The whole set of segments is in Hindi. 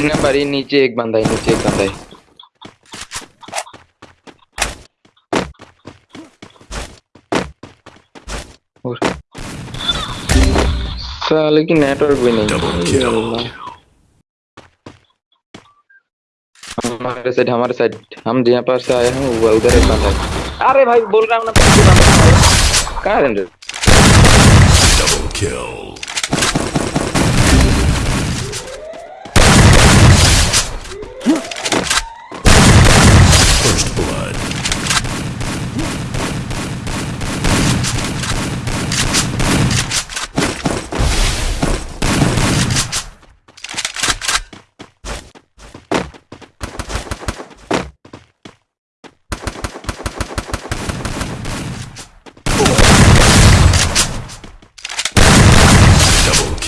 तीन नंबर ये नीचे एक बंदा है नीचे एक बंदा है और साले की नेटवर्क भी नहीं है। हमारे साइड हमारे साइड हम जहाँ पर से आए हैं वो उधर एक बंदा है अरे भाई बोल रहा हूँ ना है। कहाँ है ranger Double kill.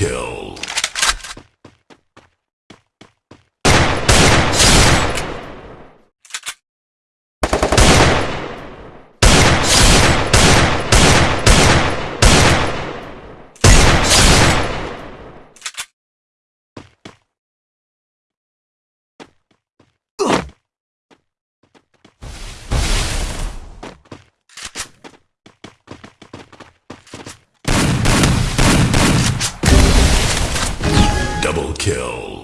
Kill. Double kill.